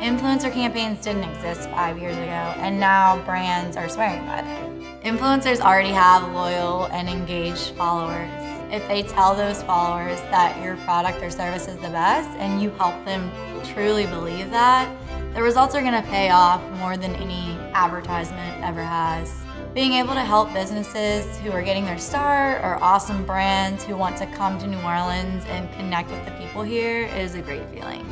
Influencer campaigns didn't exist five years ago, and now brands are swearing by them. Influencers already have loyal and engaged followers. If they tell those followers that your product or service is the best and you help them truly believe that, the results are gonna pay off more than any advertisement ever has. Being able to help businesses who are getting their start or awesome brands who want to come to New Orleans and connect with the people here is a great feeling.